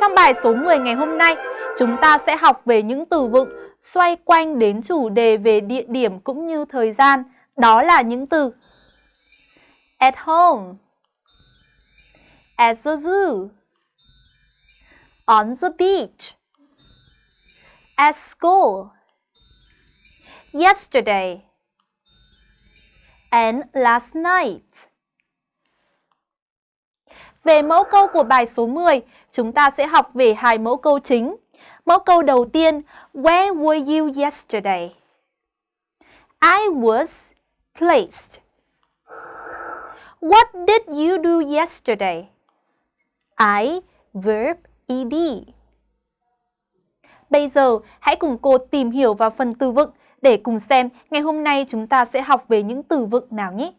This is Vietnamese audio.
Trong bài số 10 ngày hôm nay, chúng ta sẽ học về những từ vựng xoay quanh đến chủ đề về địa điểm cũng như thời gian. Đó là những từ at home, at the zoo, on the beach, at school, yesterday, and last night. Về mẫu câu của bài số 10, chúng ta sẽ học về hai mẫu câu chính. Mẫu câu đầu tiên, Where were you yesterday? I was placed. What did you do yesterday? I, verb, ed. Bây giờ, hãy cùng cô tìm hiểu vào phần từ vựng để cùng xem ngày hôm nay chúng ta sẽ học về những từ vựng nào nhé.